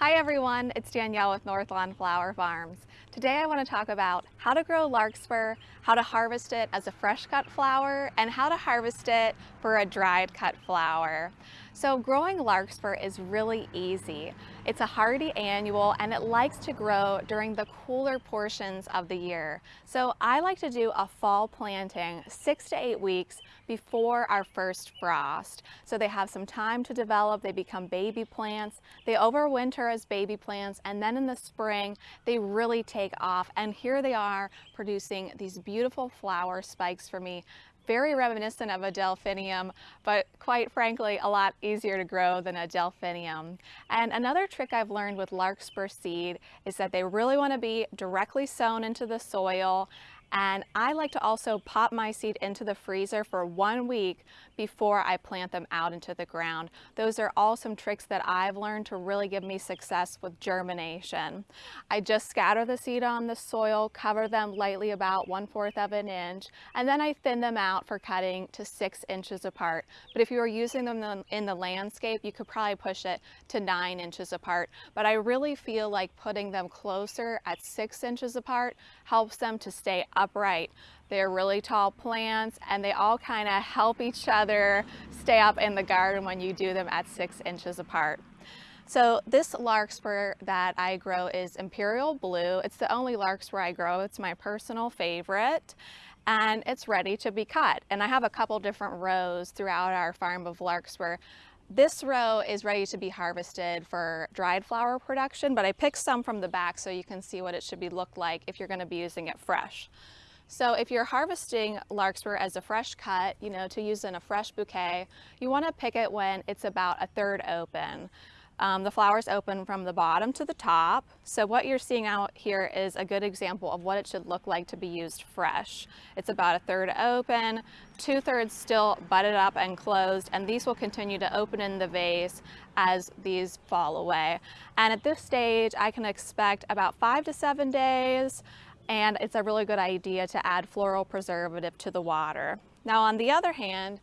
Hi everyone, it's Danielle with Northlawn Flower Farms. Today I want to talk about how to grow larkspur, how to harvest it as a fresh cut flower, and how to harvest it for a dried cut flower. So growing larkspur is really easy. It's a hardy annual and it likes to grow during the cooler portions of the year. So I like to do a fall planting six to eight weeks before our first frost. So they have some time to develop, they become baby plants, they overwinter as baby plants, and then in the spring they really take off. And here they are producing these beautiful flower spikes for me very reminiscent of a delphinium, but quite frankly, a lot easier to grow than a delphinium. And another trick I've learned with larkspur seed is that they really want to be directly sown into the soil and I like to also pop my seed into the freezer for one week before I plant them out into the ground. Those are all some tricks that I've learned to really give me success with germination. I just scatter the seed on the soil, cover them lightly about one fourth of an inch, and then I thin them out for cutting to six inches apart. But if you were using them in the landscape, you could probably push it to nine inches apart. But I really feel like putting them closer at six inches apart helps them to stay upright. They're really tall plants and they all kind of help each other stay up in the garden when you do them at six inches apart. So this larkspur that I grow is Imperial Blue. It's the only larkspur I grow. It's my personal favorite and it's ready to be cut. And I have a couple different rows throughout our farm of larkspur. This row is ready to be harvested for dried flower production, but I picked some from the back so you can see what it should be look like if you're gonna be using it fresh. So if you're harvesting larkspur as a fresh cut, you know, to use in a fresh bouquet, you wanna pick it when it's about a third open. Um, the flowers open from the bottom to the top. So what you're seeing out here is a good example of what it should look like to be used fresh. It's about a third open, two thirds still budded up and closed, and these will continue to open in the vase as these fall away. And at this stage, I can expect about five to seven days, and it's a really good idea to add floral preservative to the water. Now on the other hand,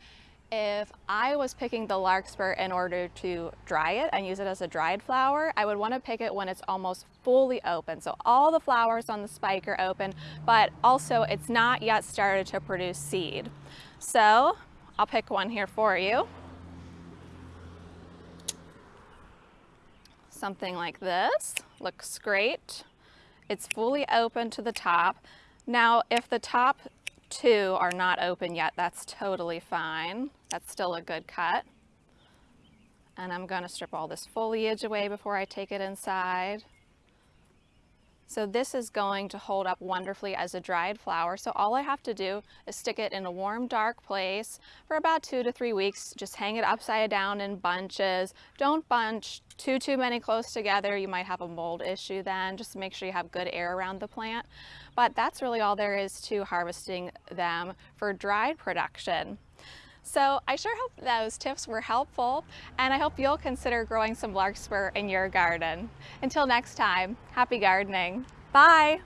if I was picking the larkspur in order to dry it and use it as a dried flower, I would want to pick it when it's almost fully open. So all the flowers on the spike are open, but also it's not yet started to produce seed. So I'll pick one here for you. Something like this, looks great. It's fully open to the top. Now, if the top two are not open yet, that's totally fine. That's still a good cut. And I'm gonna strip all this foliage away before I take it inside. So this is going to hold up wonderfully as a dried flower. So all I have to do is stick it in a warm, dark place for about two to three weeks. Just hang it upside down in bunches. Don't bunch too, too many close together. You might have a mold issue then. Just make sure you have good air around the plant. But that's really all there is to harvesting them for dried production. So I sure hope those tips were helpful and I hope you'll consider growing some larkspur in your garden. Until next time, happy gardening. Bye.